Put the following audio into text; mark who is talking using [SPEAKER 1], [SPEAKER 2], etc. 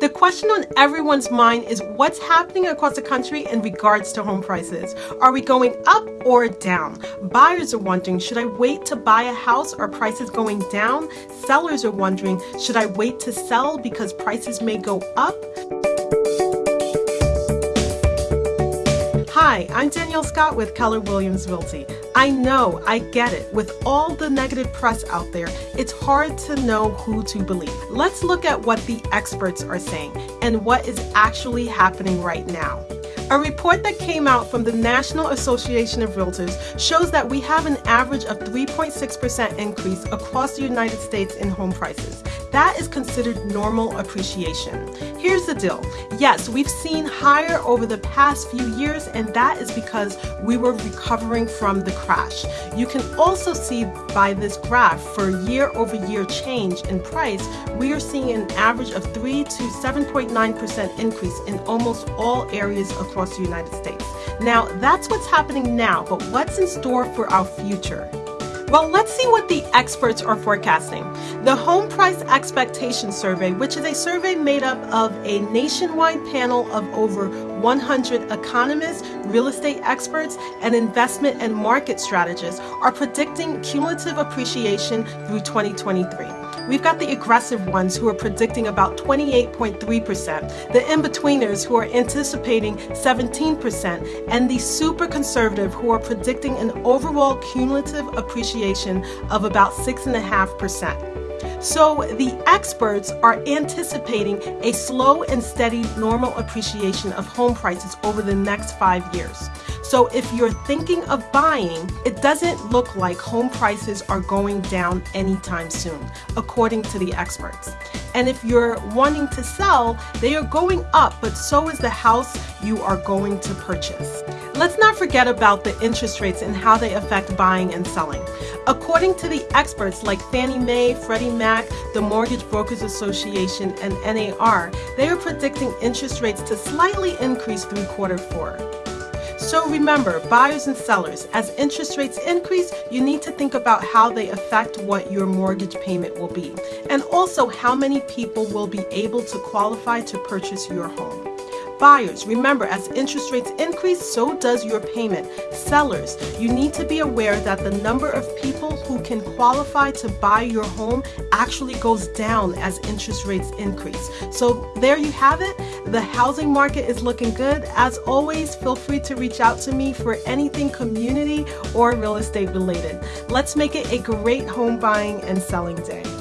[SPEAKER 1] The question on everyone's mind is what's happening across the country in regards to home prices. Are we going up or down? Buyers are wondering, should I wait to buy a house? Are prices going down? Sellers are wondering, should I wait to sell because prices may go up? Hi, I'm Danielle Scott with Keller Williams Realty. I know, I get it. With all the negative press out there, it's hard to know who to believe. Let's look at what the experts are saying and what is actually happening right now. A report that came out from the National Association of Realtors shows that we have an average of 3.6% increase across the United States in home prices. That is considered normal appreciation. Here's the deal. Yes, we've seen higher over the past few years, and that is because we were recovering from the crash. You can also see by this graph for year over year change in price, we are seeing an average of 3 to 7.9% increase in almost all areas across the United States. Now, that's what's happening now, but what's in store for our future? Well, let's see what the experts are forecasting. The Home Price Expectation Survey, which is a survey made up of a nationwide panel of over 100 economists, real estate experts, and investment and market strategists, are predicting cumulative appreciation through 2023. We've got the aggressive ones who are predicting about 28.3%, the in-betweeners who are anticipating 17%, and the super conservative who are predicting an overall cumulative appreciation of about 6.5%. So the experts are anticipating a slow and steady normal appreciation of home prices over the next five years. So if you're thinking of buying, it doesn't look like home prices are going down anytime soon, according to the experts. And if you're wanting to sell, they are going up, but so is the house you are going to purchase. Let's not forget about the interest rates and how they affect buying and selling. According to the experts like Fannie Mae, Freddie Mac, the Mortgage Brokers Association, and NAR, they are predicting interest rates to slightly increase through quarter four. So remember, buyers and sellers, as interest rates increase, you need to think about how they affect what your mortgage payment will be, and also how many people will be able to qualify to purchase your home. Buyers, remember as interest rates increase, so does your payment. Sellers, you need to be aware that the number of people who can qualify to buy your home actually goes down as interest rates increase. So there you have it. The housing market is looking good. As always, feel free to reach out to me for anything community or real estate related. Let's make it a great home buying and selling day.